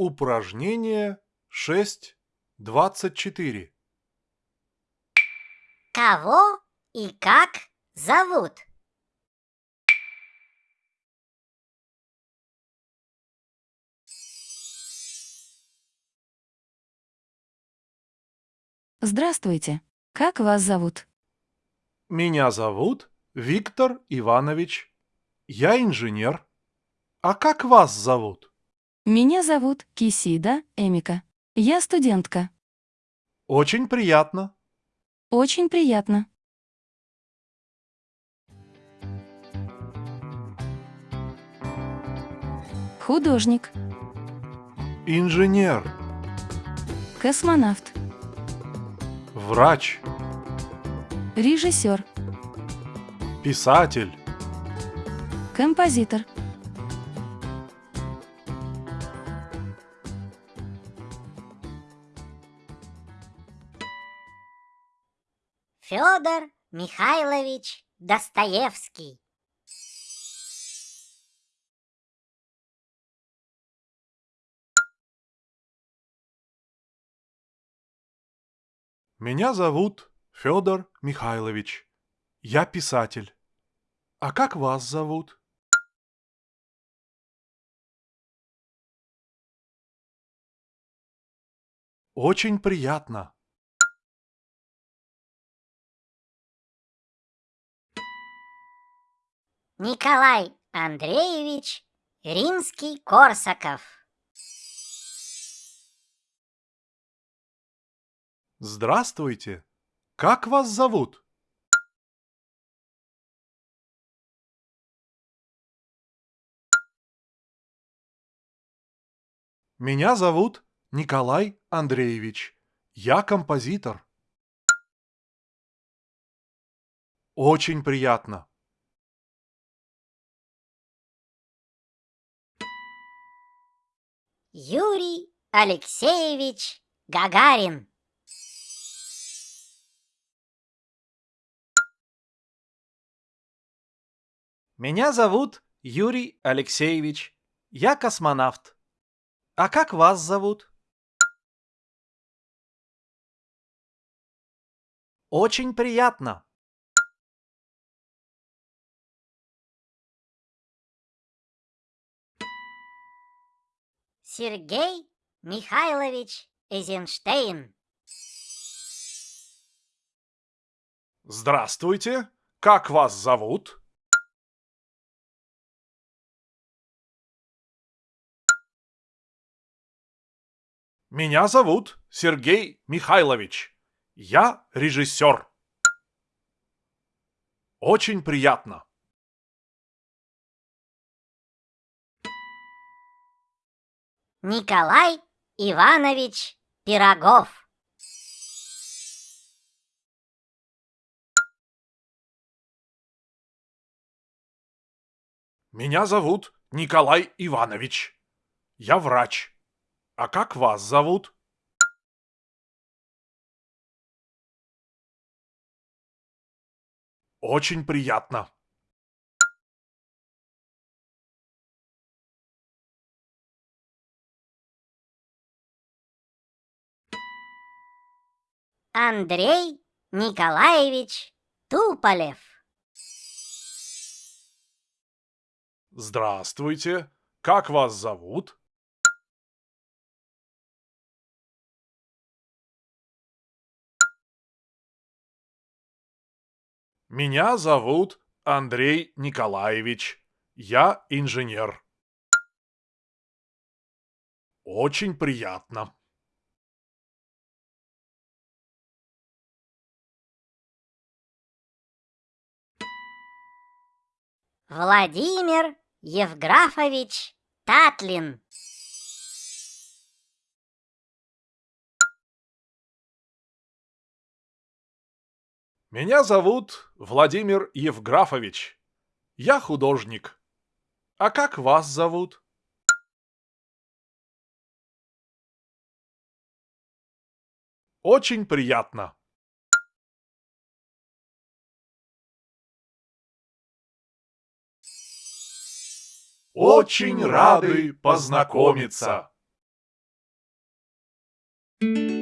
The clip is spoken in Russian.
Упражнение 6.24. Кого и как зовут? Здравствуйте. Как вас зовут? Меня зовут Виктор Иванович. Я инженер. А как вас зовут? Меня зовут Кисида Эмика. Я студентка. Очень приятно. Очень приятно. Художник, Инженер. космонавт, Врач. режиссер, Писатель. композитор, Федор Михайлович Достоевский. Меня зовут Федор Михайлович. Я писатель. А как вас зовут? Очень приятно. Николай Андреевич Римский-Корсаков. Здравствуйте. Как вас зовут? Меня зовут Николай Андреевич. Я композитор. Очень приятно. Юрий Алексеевич Гагарин. Меня зовут Юрий Алексеевич. Я космонавт. А как вас зовут? Очень приятно. Сергей Михайлович Эйзенштейн. Здравствуйте. Как вас зовут? Меня зовут Сергей Михайлович. Я режиссер. Очень приятно. Николай Иванович Пирогов. Меня зовут Николай Иванович. Я врач. А как вас зовут? Очень приятно. Андрей Николаевич Туполев. Здравствуйте. Как вас зовут? Меня зовут Андрей Николаевич. Я инженер. Очень приятно. Владимир Евграфович Татлин. Меня зовут Владимир Евграфович. Я художник. А как вас зовут? Очень приятно. Очень рады познакомиться! Thank you.